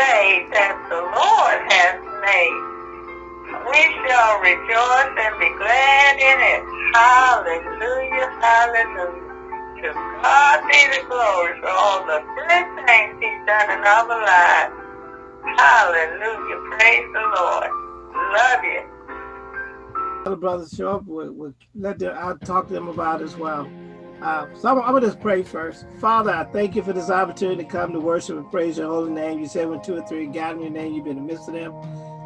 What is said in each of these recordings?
day that the Lord has made. We shall rejoice and be glad in it. Hallelujah, hallelujah. To God be the glory for all the good things he's done in our lives. Hallelujah, praise the Lord. Love you. Other brothers show up, we'll, we'll let them, I'll talk to them about as well. Uh, so I'm, I'm, gonna just pray first. Father, I thank you for this opportunity to come to worship and praise your holy name. You said when two or three gather in your name, you've been in the midst of them.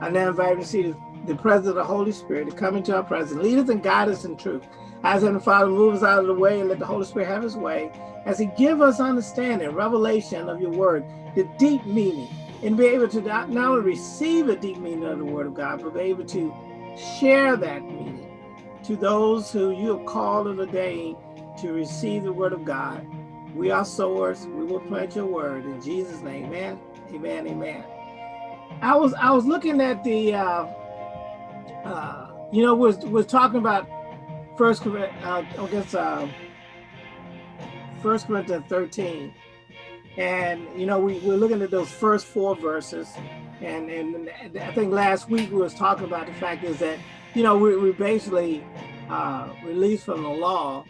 I now invite you to see the, the presence of the Holy Spirit to come into our presence, lead us and guide us in truth. As Heavenly Father, move us out of the way and let the Holy Spirit have his way as he give us understanding, revelation of your word, the deep meaning, and be able to not, not only receive the deep meaning of the word of God, but be able to share that meaning to those who you have called and ordained to receive the word of God. We are sowers. We will plant your word in Jesus' name. Amen. Amen. Amen. I was I was looking at the uh, uh, you know was was talking about first uh, I guess uh, First Corinthians 13, and you know we we're looking at those first four verses, and and I think last week we was talking about the fact is that you know we we basically uh, released from the law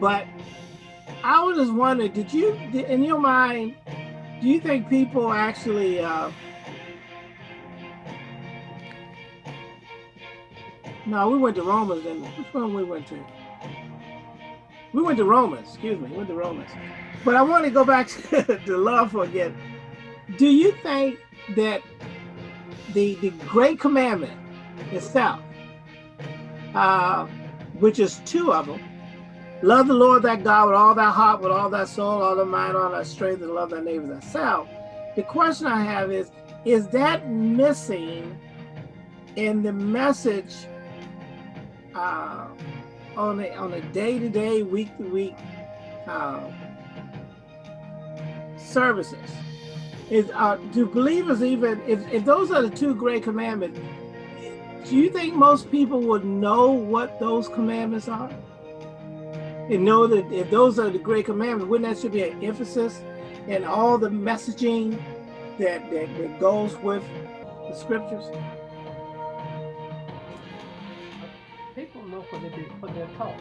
but I was just wondering, did you, in your mind, do you think people actually uh, No, we went to Romans and which one we went to? We went to Romans, excuse me, we went to Romans. But I want to go back to the love again. Do you think that the the great commandment itself, uh, which is two of them, Love the Lord thy God with all thy heart, with all thy soul, all thy mind, all thy strength, and love thy neighbor thyself. The question I have is, is that missing in the message uh, on a on a day-to-day, week-to-week uh, services? Is uh, do believers even if, if those are the two great commandments, do you think most people would know what those commandments are? And know that if those are the great commandments, wouldn't that should be an emphasis in all the messaging that, that, that goes with the scriptures? People know what, they, what they're taught.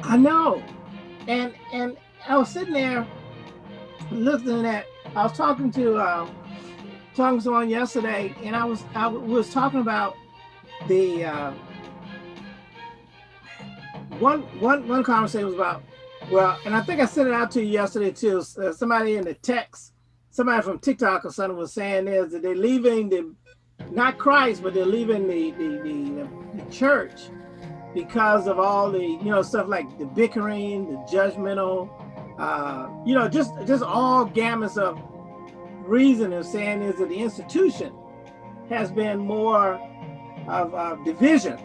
I know. And and I was sitting there looking at, I was talking to uh, talking to someone yesterday, and I was I was talking about the uh, one one one conversation was about well, and I think I sent it out to you yesterday too. Uh, somebody in the text, somebody from TikTok or something was saying is that they're leaving the not Christ, but they're leaving the the, the, the church because of all the you know stuff like the bickering, the judgmental, uh, you know, just just all gamuts of reason of saying is that the institution has been more of, of division,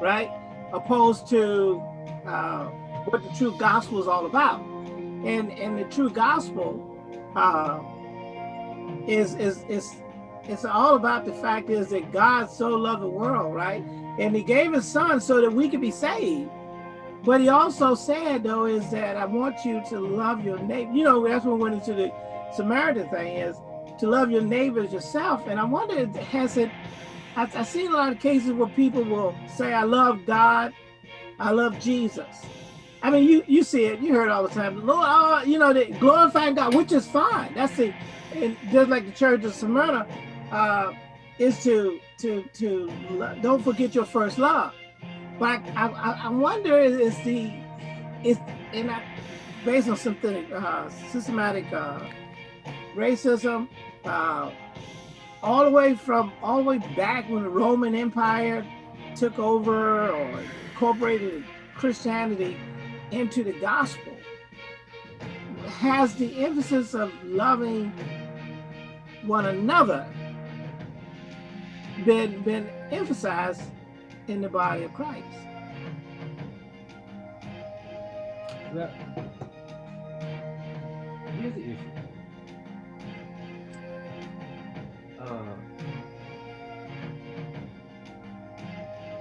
right? Opposed to uh, what the true gospel is all about. And and the true gospel uh, is is is it's all about the fact is that God so loved the world, right? And he gave his son so that we could be saved. But he also said though is that I want you to love your neighbor. You know, that's we went into the Samaritan thing is to love your neighbors yourself. And I wonder, has it I, I've seen a lot of cases where people will say, I love God, I love Jesus. I mean, you you see it, you heard it all the time. Lord, oh, you know, they glorifying God, which is fine. That's the, and just like the church of Smyrna, uh, is to to to don't forget your first love. But I I, I wonder is the is and I, based on something uh, systematic uh, racism, uh, all the way from all the way back when the Roman Empire took over or incorporated Christianity into the gospel has the emphasis of loving one another been been emphasized in the body of Christ. Well, here's the issue.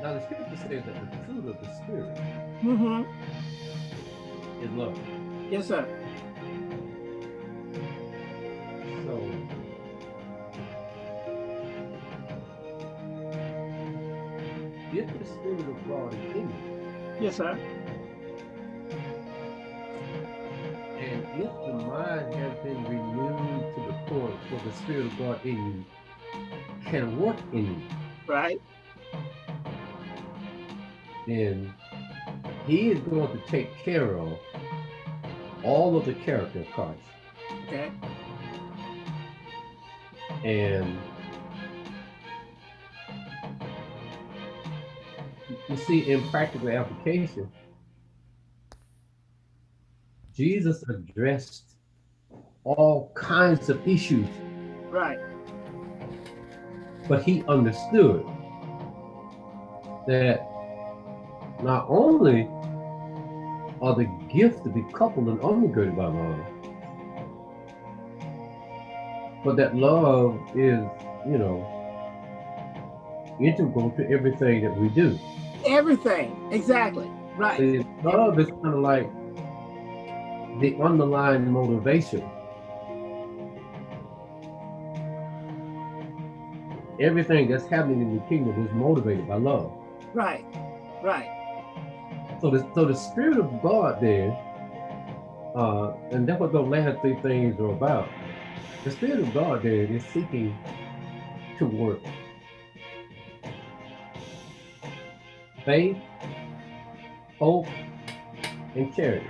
Now, the scripture says that the fruit of the Spirit mm-hmm. is love. Yes, sir. So, if the Spirit of God is in you, yes, sir. And if the mind has been renewed to the core, for the Spirit of God in you can work in you, right? Then He is going to take care of all of the character of Christ. Okay. And you see, in practical application, Jesus addressed all kinds of issues, Right. but he understood that not only are the gifts to be coupled and undergirded by love, but that love is, you know, integral to everything that we do. Everything. Exactly. Right. See, love is kind of like the underlying motivation. Everything that's happening in the kingdom is motivated by love. Right. Right. So the so the spirit of God there, uh, and that's what those last three things are about. The spirit of God there is seeking to work. Faith, hope, and charity.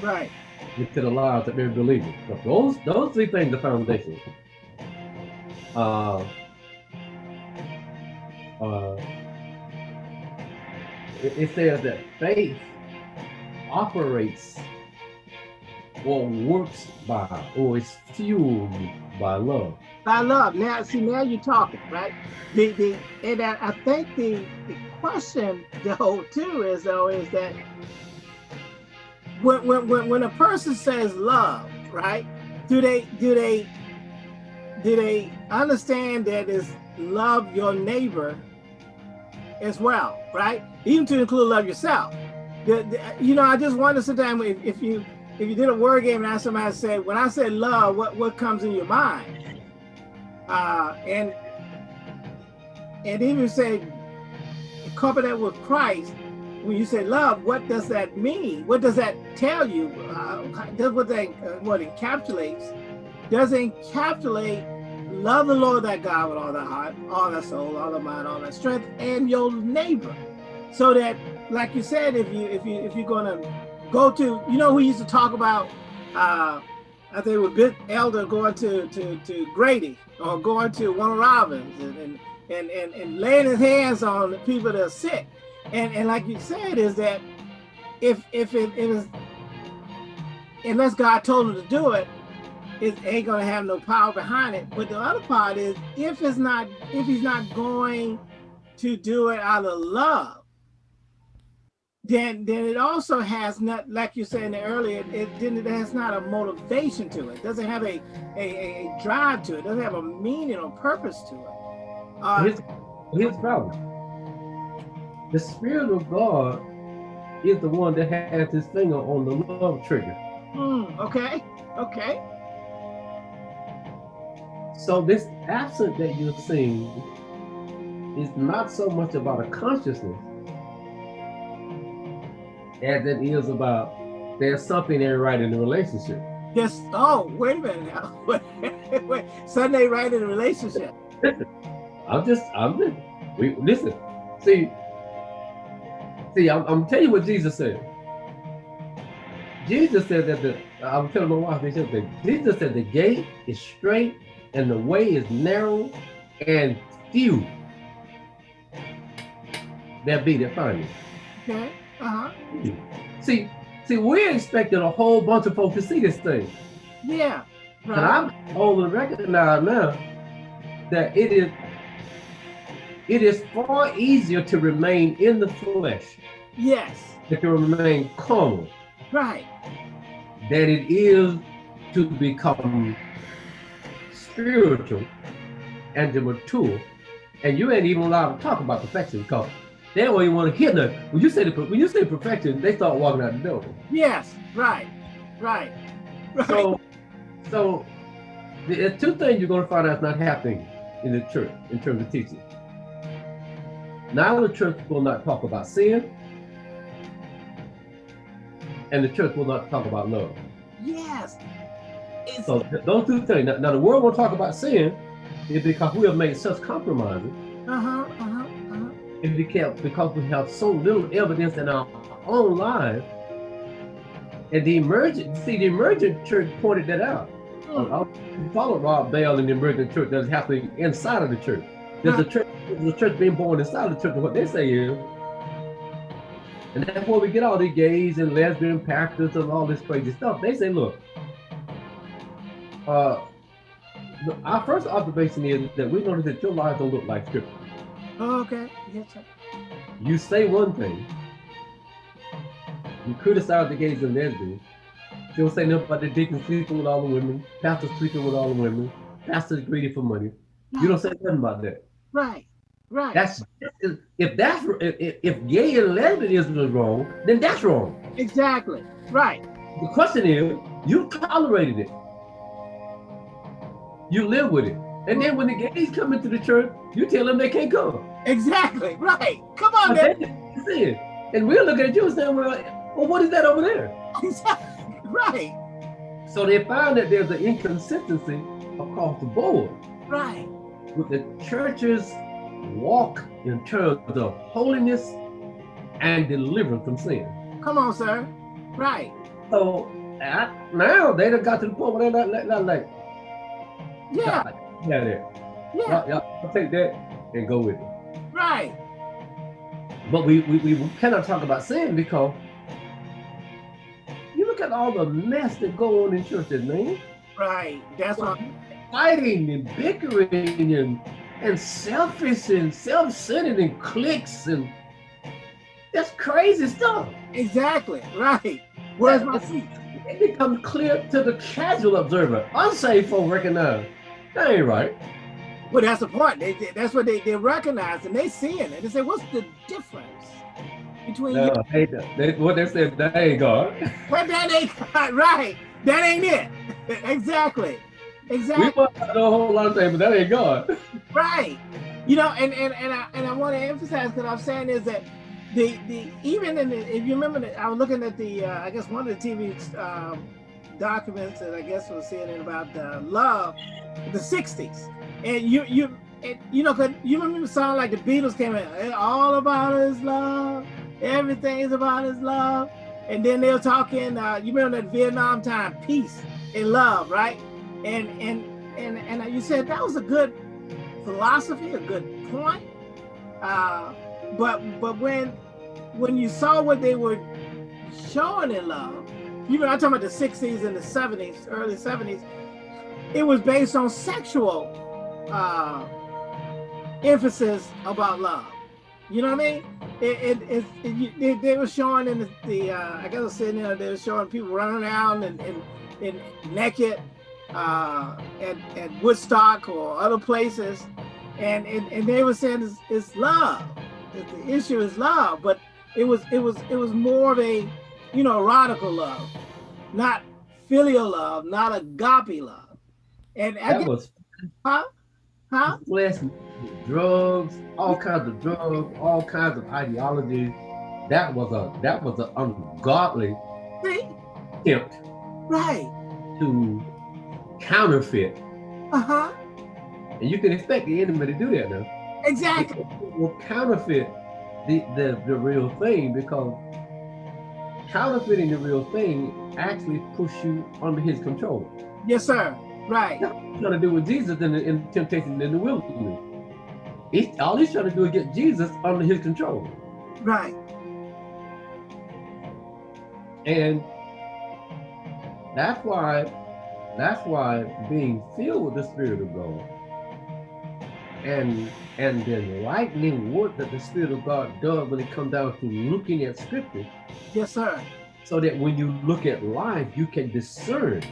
Right. into the lives of every believer. So those those three things are foundational. Uh, uh, it, says that faith operates or works by or is fueled by love. By love. Now, see, now you're talking, right? The the and I, I think the the question though too is though is that when when, when a person says love, right? Do they do they do they understand that is love your neighbor as well, right? Even to include love yourself. The, the- you know, I just wonder sometimes if, if you if you did a word game and asked somebody to say, when I say love, what what comes in your mind? Uh, and and even say couple that with Christ. When you say love, what does that mean? What does that tell you? Uh, does what that uh, what encapsulates? Does it encapsulate love the Lord thy God with all thy heart, all thy soul, all thy mind, all thy strength, and your neighbor? So that, like you said, if you if you if you're gonna go to, you know, we used to talk about. Uh, I think with Bit Elder going to, to, to Grady or going to Warner Robins and, and, and, and, and laying his hands on the people that are sick. And, and like you said, is that if if it, it is, unless God told him to do it, it ain't gonna have no power behind it. But the other part is if it's not, if he's not going to do it out of love, then then it also has not, like you said earlier, it then it has not a motivation to it. Doesn't have a a, a drive to it. Doesn't have a meaning or purpose to it. Uh, Here's, here's the problem. The Spirit of God is the one that has his finger on the love trigger. hmm, okay, okay, So this absent that you're seeing is not so much about a consciousness as it is about there's something ain't right in the relationship. yes. Oh, wait a minute now. Wait, wait. Sunday right in the relationship. I'm just, I'm just, we listen. See, see, I'm, I'm telling you what Jesus said. Jesus said that the, I'm telling my wife, that Jesus said the gate is straight and the way is narrow and few that be that find it. Okay. Uh huh. See, see, we're expecting a whole bunch of folks to see this thing. Yeah. But Right. I'm able to recognize now that it is it is far easier to remain in the flesh Yes. than to remain carnal Right. than it is to become spiritual and to mature. And you ain't even allowed to talk about perfection because they don't even want to hear nothing. When you say the, when you say perfection, they start walking out the door. Yes. Right. Right. Right. So, so there are two things you're going to find out is not happening in the church in terms of teaching. Now the church will not talk about sin, and the church will not talk about love. Yes. It's, So those two things. Now, now the world will talk about sin is because we have made such compromises. uh-huh, uh-huh, uh-huh. And because, because we have so little evidence in our own lives. And the emergent, see, the emergent church pointed that out. Mm. I, I followed Rob Bell in the emergent church that's happening inside of the church. There's a church, there's a church being born inside the church, and what they say is, and that's where we get all the gays and lesbian pastors and all this crazy stuff. They say, look, uh, our first observation is that we notice that your lives don't look like scripture. Oh, okay. Yes, sir. You say one thing, you criticize the gays and lesbians. You don't say nothing about the deacons sleeping with all the women, pastors sleeping with all the women, pastors greedy for money. You don't say nothing about that. Right. Right. That's if that's if, if gay and lesbianism is wrong, then that's wrong. exactly. Right. The question is, you tolerated it. You live with it. And then when the gays come into the church, you tell them they can't come. Exactly. Right. Come on, man. it. And we're looking at you and saying, well, well, what is that over there? Exactly. Right. So they find that there's an inconsistency across the board Right. with the church's walk in terms of holiness and deliverance from sin. Come on, sir. Right. So uh, now they done got to the point where they're not, not, not like, Yeah. God, yeah, there. Yeah. Y'all I'll take that and go with it. Right. But we, we, we cannot talk about sin because you look at all the mess that go on in churches, man. Right. That's what. Fighting and bickering and and selfish and self-centered and cliques and that's crazy stuff. Exactly. Right. Where's my seat? It becomes clear to the casual observer. Unsaved folk recognize that ain't right. Well, that's the point. They, they- that's what they, they recognize and they see it. And they say, what's the difference between no, you? They, they, what they said, that ain't God. Well, that ain't right. That ain't it. exactly. Exactly. We must know a whole lot of things, but that ain't God. Right. You know, and and and I and I want to emphasize because I'm saying is that the the even in the if you remember that I was looking at the uh, I guess one of the TV um, documents that I guess was saying about uh, love, the '60s, and you you and, you know 'cause you remember the song like the Beatles came in, "Eh, all about his love, everything is about his love, and then they were talking. Uh, you remember that Vietnam time, peace and love, right? And and and and you said that was a good philosophy, a good point. Uh, but but when when you saw what they were showing in love, know, I'm talking about the 60s and the 70s, early 70s, it was based on sexual uh, emphasis about love. You know what I mean? It, it, it, it they were showing in the, the uh, I guess I was sitting there, they were showing people running around and, and, and naked uh, at, at Woodstock or other places. And, and, and they were saying it's, it's love. The issue is love, but it was it was it was more of a you know erotical love, not filial love, not agape love. And I That guess, was huh? Huh? flesh, drugs, all kinds of drugs, all kinds of ideologies. That was a that was an ungodly See? attempt Right. to counterfeit. Uh-huh. And you can expect the enemy to do that now. Exactly. It will counterfeit the, the, the real thing because counterfeiting the real thing actually push you under his control. Yes, sir. Right. He's trying to do with Jesus in the in temptation in the wilderness. He's, all he's trying to do is get Jesus under his control. Right. And that's why that's why being filled with the Spirit of God and and the enlightening work that the Spirit of God does when it comes down to looking at scripture, Yes, sir. so that when you look at life, you can discern.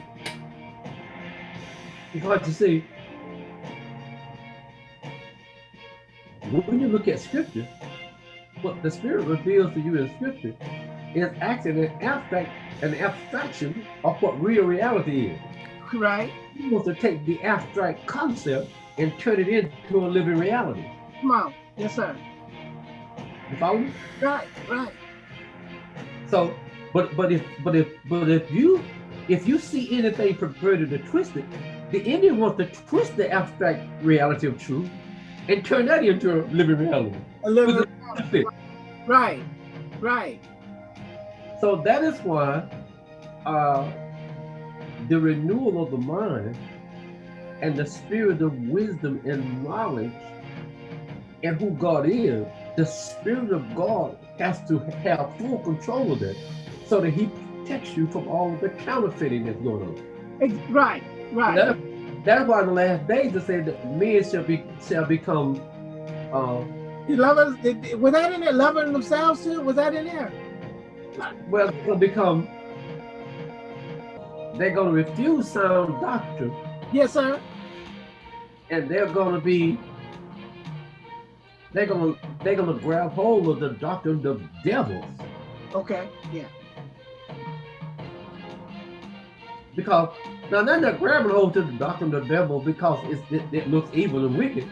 Because you see, when you look at scripture, what the Spirit reveals to you in scripture is actually an abstract, an abstraction of what real reality is. Right. He wants to take the abstract concept and turn it into a living reality. Come on. Yes, sir. You follow me? Right, right. So, but but if but if but if you if you see anything perverted or twisted, the Indian wants to twist the abstract reality of truth and turn that into a living reality. A living With reality. Right, right. So that is why uh, the renewal of the mind and the spirit of wisdom and knowledge and who God is, the spirit of God has to have full control of it so that he protects you from all the counterfeiting that's going on. Ex- Right, right. That, that's why in the last days it said that men shall be shall become uh, lovers, was that in there? Loving themselves too? Was that in there? well they're gonna become they're gonna refuse sound doctrine Yes, sir. And they're gonna be they're gonna they're gonna grab hold of the doctrine of devils Okay, yeah. because now they're not grabbing hold to the doctrine of the devil because it's, it, it looks evil and wicked.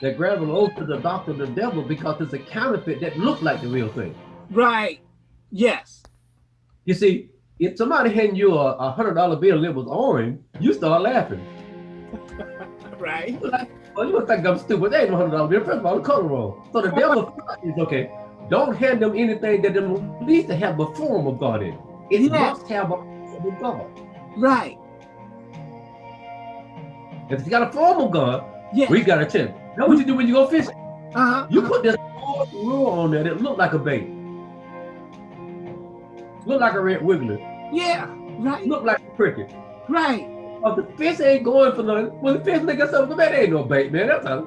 They're grabbing hold to the doctrine of the devil because it's a counterfeit that looks like the real thing. Right. Yes. You see, if somebody handing you a, a hundred dollar bill and it was orange, you start laughing. Right. Well, you would think I'm stupid. They ain't no hundred dollar bill. First of all, the color wrong. So the devil is okay. Don't hand them anything that them needs to have the form of God in. It Yeah. must have a form of God. Right. If it's got a form of God, Yes. we got a chance. Know what you do when you go fishing? uh-huh. You put this lure on there that look like a bait. Look like a red wiggler. Yeah. Right. Look like a cricket. Right. But the fish ain't going for nothing. When the fish look at something, man, ain't no bait, man. That's a,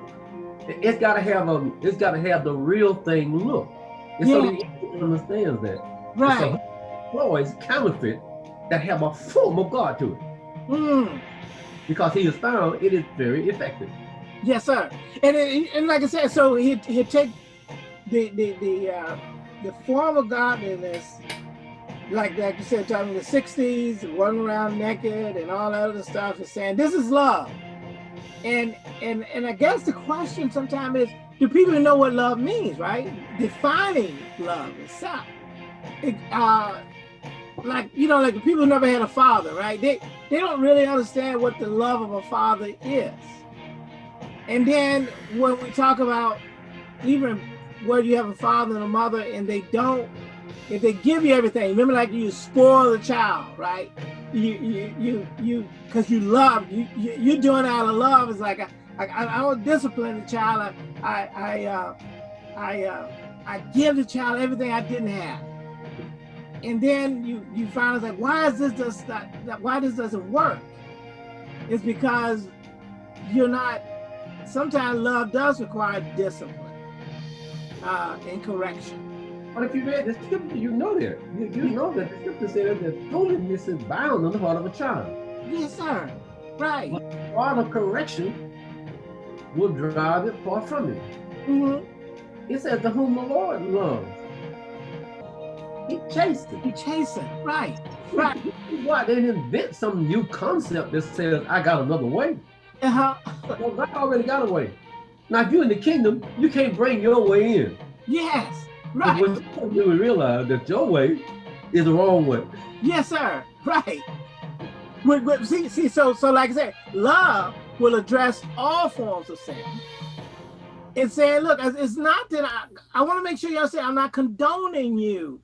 it- it's gotta have a, it's gotta have the real thing look. And so Yeah. the enemy understands that. And Right. So Floyd's counterfeit that have a form of God to it. Mm. Because he has found it is very effective. Yes, sir. And it, and like I said, so he he take the the the uh, the form of godliness, like like you said, talking in the '60s, running around naked and all that other stuff, and saying this is love. And and and I guess the question sometimes is, do people know what love means? Right? Defining love itself. It, uh, like you know, like people who never had a father, right? They they don't really understand what the love of a father is. And then when we talk about even where you have a father and a mother and they don't, if they give you everything, remember like you spoil the child, right? You you you because you love you, you you're doing out of love. It's like I I, I don't discipline the child. I I I uh, I, uh, I give the child everything I didn't have. And then you you find like why is this just not, why this doesn't work? It's because you're not sometimes love does require discipline uh, and correction. But if you read the scripture, you know that. You, you know that the scripture says that holiness is bound on the heart of a child. Yes, sir. Right. All of correction will drive it far from it. hmm It says to whom the Lord loves. He chased it. You chasing. Right. Right. Why they didn't invent some new concept that says I got another way? Uh-huh. Well, God already got a way. Now, if you're in the kingdom, you can't bring your way in. Yes. But Right. when you really realize that your way is the wrong way. Yes, sir. Right. See, see, so so like I said, love will address all forms of sin. And saying, look, it's it's not that I I want to make sure y'all say I'm not condoning you,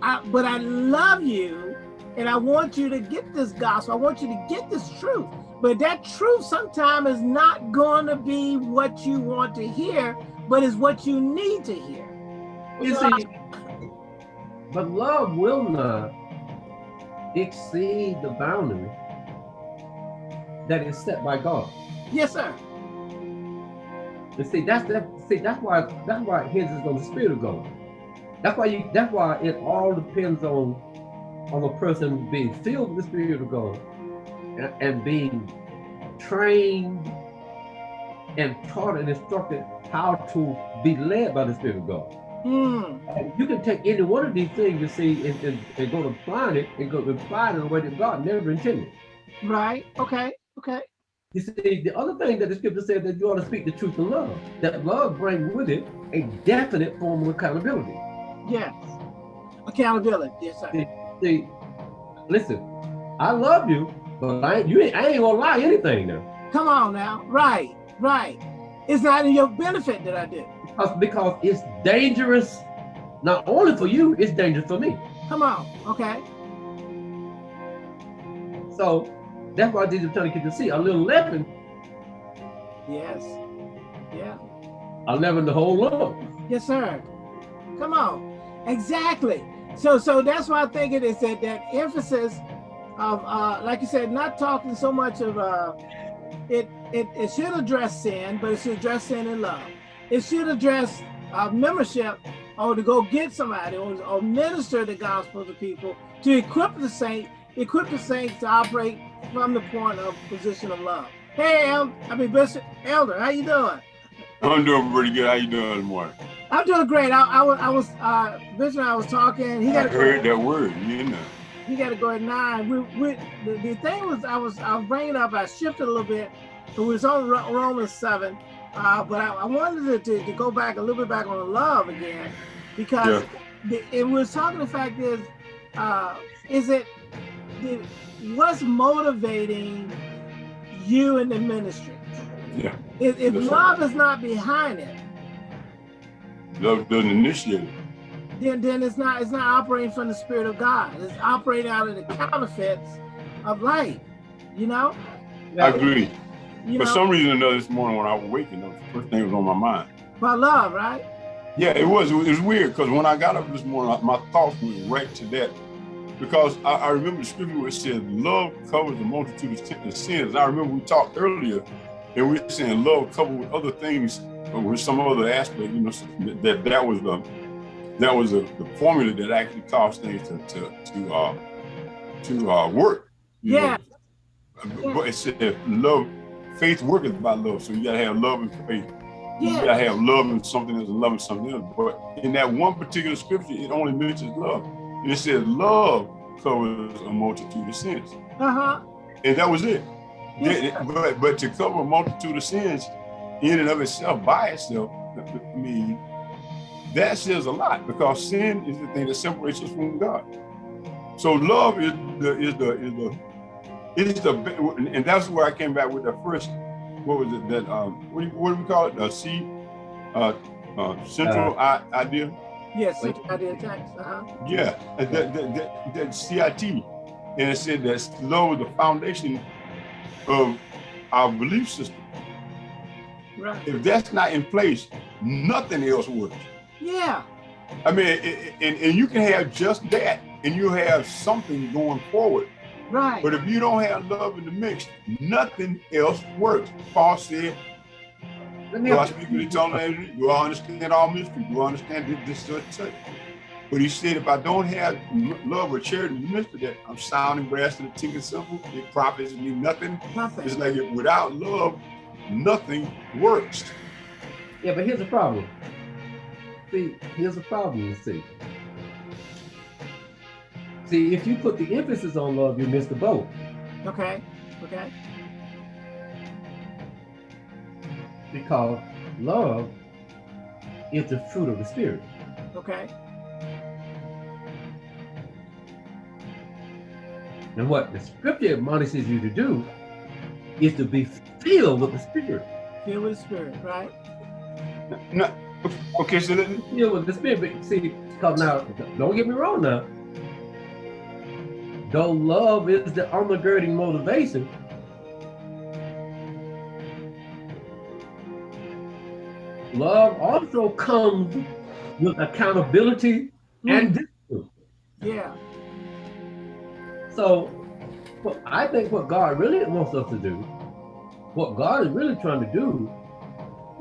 I, but I love you, and I want you to get this gospel. I want you to get this truth. But that truth sometimes is not going to be what you want to hear, but is what you need to hear. You see, but love will not exceed the boundary that is set by God. Yes, sir. And see, that's that. See, that's why that's why it hinges on the spirit of God. That's why you. That's why it all depends on on the person being filled with the spirit of God and, and being trained and taught and instructed how to be led by the spirit of God. Hmm. You can take any one of these things you see and, and, and go to apply it and go to apply it in a way that God never intended. Right. Okay. Okay. You see, the other thing that the scripture said that you ought to speak the truth in love. That love brings with it a definite form of accountability. Yes. Accountability. Yes, sir. See, see, listen, I love you, but I ain't, you ain't, I ain't gonna lie anything now. Come on now. Right, right. It's not in your benefit that I did. Because, because it's dangerous, not only for you, it's dangerous for me. Come on. Okay. So that's why Jesus trying to get to see a little leaven, Yes. Yeah. a leaven the whole lump. Yes, sir. Come on. Exactly. So so that's why I think it is that that emphasis of uh like you said, not talking so much of uh it it, it should address sin, but it should address sin in love. It should address uh, membership or to go get somebody or, or minister the gospel to people to equip the saint, equip the saints to operate from the point of position of love. Hey, El, I mean Bishop Elder, how you doing? I'm doing pretty good. How you doing this morning? I'm doing great. I, I was, I was, uh, Bishop and I was talking. He I got to heard that word, you know. He got to go at nine. We, we, the, the thing was, I was, I was bringing up. I shifted a little bit. It was on Romans seven, uh, but I, I wanted to, to, to go back a little bit back on love again, because the, it was talking. The fact is, uh, is it the, what's motivating you in the ministry? Yeah. If, if love is not behind it, Love doesn't initiate it. then then it's not it's not operating from the spirit of God. It's operating out of the counterfeits of life. You know? I agree. You For know, some reason or another this morning when I was waking, was the first thing was on my mind. My love, right? Yeah, it was. It was, weird because when I got up this morning, my thoughts went right to that. Because I, I remember the scripture where it said, love covers the multitude of sins. I remember we talked earlier and we were saying love covered with other things, or with some other aspect, you know, that that was the that was the, the formula that actually caused things to to to uh to uh work. know. Yeah. But it said love, faith worketh by love. So you gotta have love and faith. You gotta have love and something else and love and something else. But in that one particular scripture, it only mentions love. And it says love covers a multitude of sins. Uh-huh. And that was it. Yes, Yeah, but but to cover a multitude of sins in and of itself by itself, I mean, that says a lot because sin is the thing that separates us from God. So love is the is the is the is the and that's where I came back with the first what was it that um what do, you, what do we call it the C uh, uh central I, idea Yes, such idea text. Uh-huh. yeah and that that, that, that CIT and it said that love is the foundation of our belief system Right. if that's not in place nothing else works Yeah. I mean it, it- and, and you can have just that and you have something going forward Right. But if you don't have love in the mix, nothing else works. Paul said, Do I speak with eternal language? Do I understand all mystery? Do I understand this, this, such? But he said, if I don't have love or charity in the midst of that, I'm sounding brass and a tinkling cymbal. It profits me nothing. It's like if without love, nothing works. Yeah, but here's the problem. See, here's the problem, you see. See, if you put the emphasis on love, you miss the boat. Okay. Okay. Because love is the fruit of the spirit. Okay. And what the scripture admonishes you to do is to be filled with the spirit. Filled with the spirit, right? No, okay, so let, Filled with the spirit. But see, because now, don't get me wrong now. Though love is the undergirding motivation, love also comes with accountability and mm. discipline. Yeah. So, what I think what God really wants us to do, what God is really trying to do,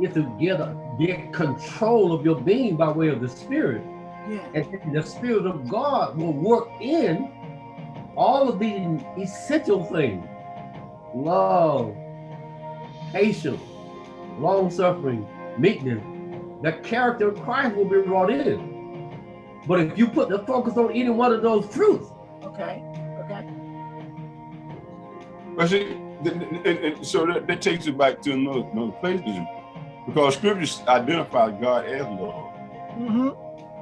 is to get get control of your being by way of the Spirit, Yeah. and the Spirit of God will work in all of these essential things: love, patience, long suffering, meekness. The character of Christ will be brought in. But if you put the focus on any one of those fruits, Okay. Okay. but see, th- th- and, and so that, that takes it back to another, another place. is- because scriptures identify God as love. hmm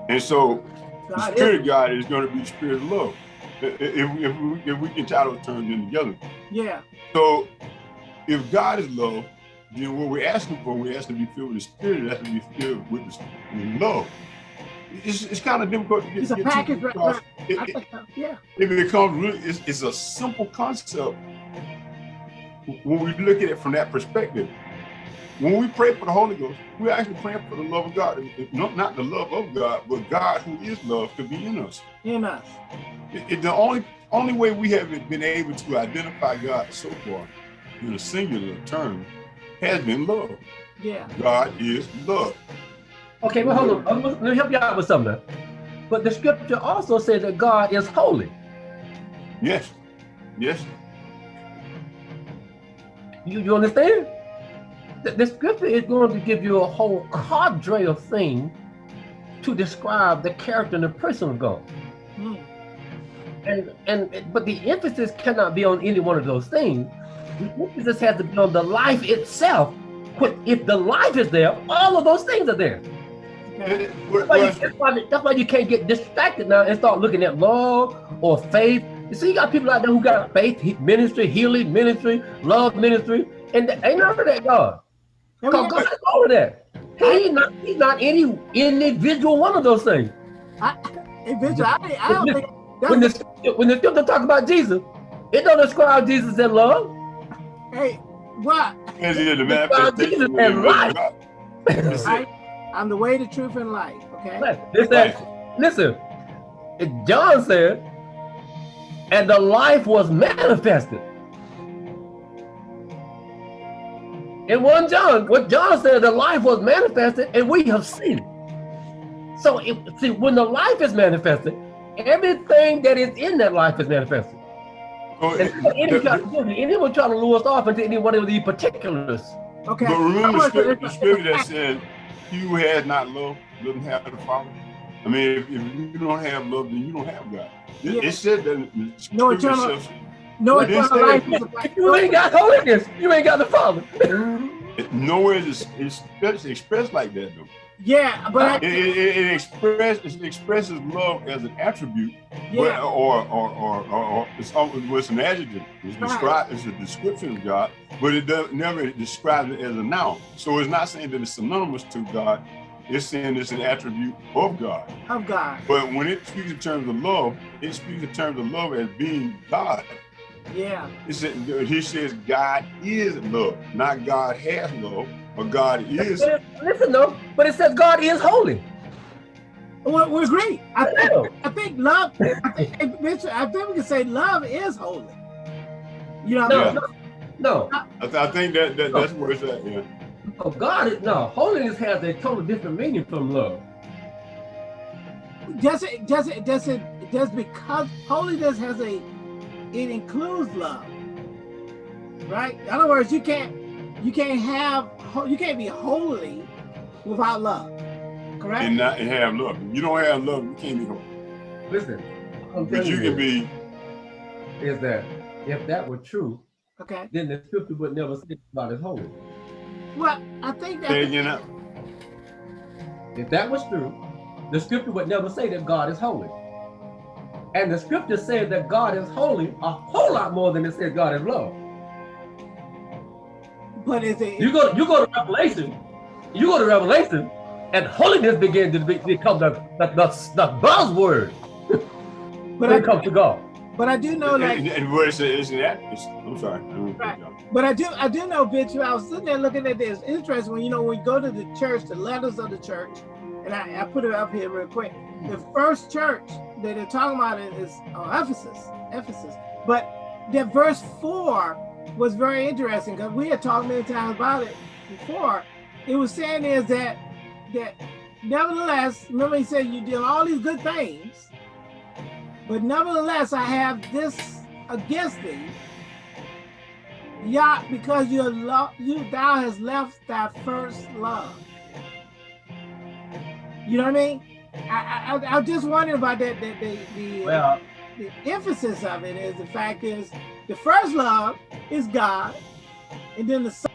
And so the spirit is, of God is going to be the spirit of love. If, if, we, if we can tie those terms in together. yeah, So if God is love, then what we're asking for, we're asking to be filled with the spirit, that's to be filled with, the, with love. It's, it's kind of difficult to get, It's a get to package, right, right. It, it, yeah, it becomes really, it's, it's a simple concept when we look at it from that perspective. When we pray for the Holy Ghost, we're actually praying for the love of God. Not, not the love of God, but God who is love to be in us. in us. It, it- the only only way we have been able to identify God so far in a singular term has been love. Yeah, God is love. Okay, well, hold on. I'm Let me help you out with something. But the scripture also says that God is holy. Yes. Yes. You, you understand? The, the scripture is going to give you a whole cadre of things to describe the character and the person of God. Mm. And and but the emphasis cannot be on any one of those things. The emphasis has to be on the life itself. If the life is there, all of those things are there. okay. It- well, That's why, you, that's, why, that's why you can't get distracted now and start looking at love or faith. You see, you got people out there who got faith ministry, healing ministry, love ministry, and they ain't none of that God. And we Because God is all of that. He's not, he's not any individual one of those things. Eventually, I, I don't think When that's, the when the scripture talk about Jesus, it don't describe Jesus as love. hey, what? It is the God, manifestation Jesus of the and life. of God. That's I, it. I'm the way, the truth, and life. Okay. It's that, listen, John said, and the life was manifested. In 1 John, what John said, the life was manifested and we have seen it. So, it, see, when the life is manifested, everything that is in that life is manifested. So, And it- anyone trying, the- to lure us off into any one of these particulars. Okay. But remember the I want to- scripture, the scripture that said, he who has not love doesn't have the Father. I mean, if, if you don't have love, then you don't have God. It, Yeah. it said that the No scripture eternal- says- no But eternal instead- life is a If you ain't got holiness, you ain't got the Father. nowhere is it's, it's expressed like that though. Yeah, but It, I, it, it, it, express, it expresses love as an attribute, but, yeah, or, or, or, or, or it's, al- it's an adjective. It's Right. described, it's a description of God, but it does, never describes it as a noun. So it's not saying that it's synonymous to God. It's saying it's an attribute of God. of God. But when it speaks in terms of love, it speaks in terms of love as being God. Yeah, It said, he says God is love, not God has love, but God is. But it- Listen though, but it says God is holy. well, we agree. I think, I think love. I think, I think we can say love is holy. You know, No, Yeah. no, no. I, th- I think that, that that's where it's at. Yeah. Oh, God is no. Holiness has a totally different meaning from love. does it? Does it? Does it? Does because holiness has a, it includes love, right? In other words, you can't, you can't have, you can't be holy without love, correct? And not and have love. You don't have love, you can't be holy. Listen, I'm But you can be. is that if that were true, okay. then the scripture would never say God is holy. Well, I think that. saying, You know, If that was true, the scripture would never say that God is holy. And the scripture says that God is holy a whole lot more than it says God is love. But is it? You go, you go to Revelation, you go to Revelation, and holiness begins to become the, the, the, the buzzword but when I, it comes to God. but I do know and, that. and, and what it's, it's an. It's, I'm sorry. Right. But I do, I do know, Bish. I was sitting there looking at this. Interesting when you know when you go to the church, the letters of the church, and I, I put it up here real quick. The first church that they're talking about is uh, Ephesus, Ephesus. But that verse four was very interesting because we had talked many times about it before. It was saying is that that nevertheless, remember he said you did all these good things, but nevertheless I have this against thee Yah, because you lo- you thou has left thy first love. You know what I mean? I I, I just wondering about that. The, the, the, Well, the emphasis of it is the fact is the first love is God, and then the